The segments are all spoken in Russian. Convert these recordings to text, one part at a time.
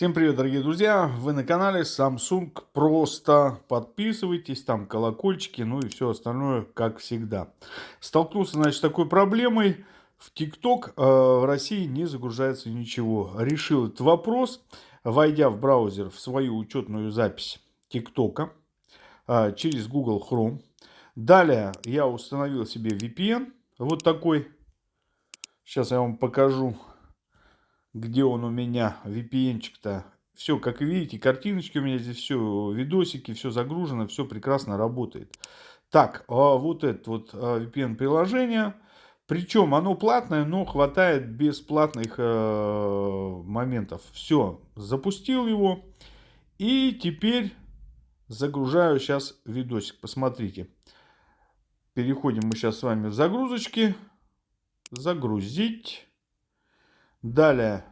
Всем привет, дорогие друзья! Вы на канале Samsung Просто. Подписывайтесь, там колокольчики, ну и все остальное, как всегда. Столкнулся, значит, с такой проблемой. В TikTok э, в России не загружается ничего. Решил этот вопрос, войдя в браузер в свою учетную запись TikTok э, через Google Chrome. Далее я установил себе VPN, вот такой. Сейчас я вам покажу где он у меня, VPN-чик-то. Все, как видите, картиночки у меня здесь все, видосики, все загружено, все прекрасно работает. Так, а вот это вот а, VPN-приложение. Причем оно платное, но хватает бесплатных э, моментов. Все, запустил его. И теперь загружаю сейчас видосик. Посмотрите. Переходим мы сейчас с вами в загрузочки. Загрузить. Далее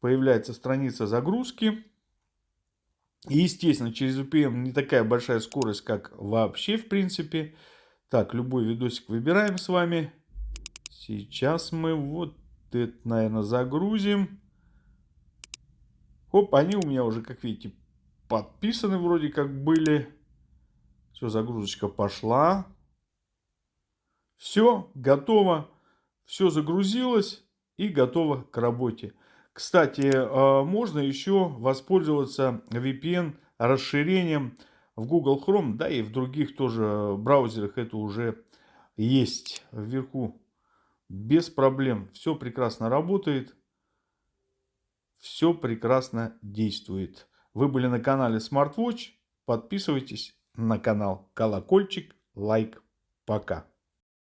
появляется страница загрузки. И, естественно, через VPN не такая большая скорость, как вообще, в принципе. Так, любой видосик выбираем с вами. Сейчас мы вот это, наверное, загрузим. Оп, они у меня уже, как видите, подписаны вроде как были. Все, загрузочка пошла. Все, готово. Все загрузилось и готово к работе. Кстати, э, можно еще воспользоваться VPN расширением в Google Chrome, да и в других тоже браузерах это уже есть вверху. Без проблем. Все прекрасно работает. Все прекрасно действует. Вы были на канале SmartWatch. Подписывайтесь на канал. Колокольчик, лайк. Пока.